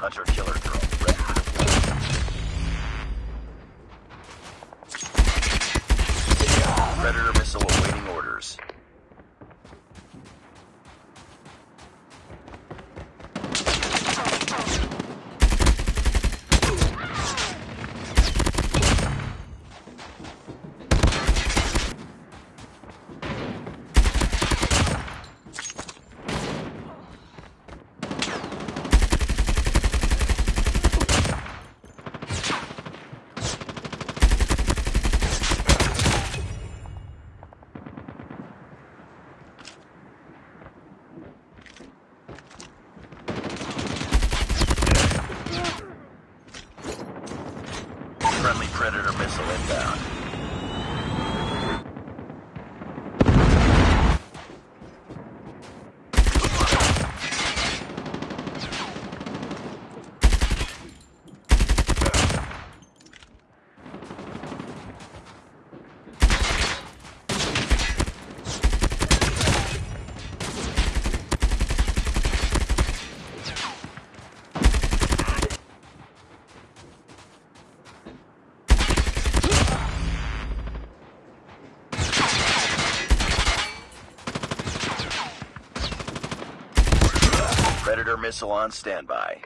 Hunter killer drone. Predator missile awaiting orders. Friendly Predator missile inbound. Predator missile on standby.